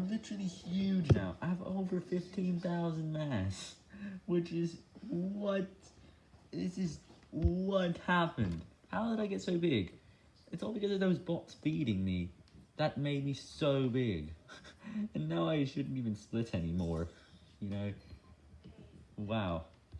I'm literally huge now. I have over 15,000 mass, which is what, this is what happened. How did I get so big? It's all because of those bots feeding me. That made me so big. and now I shouldn't even split anymore, you know? Wow.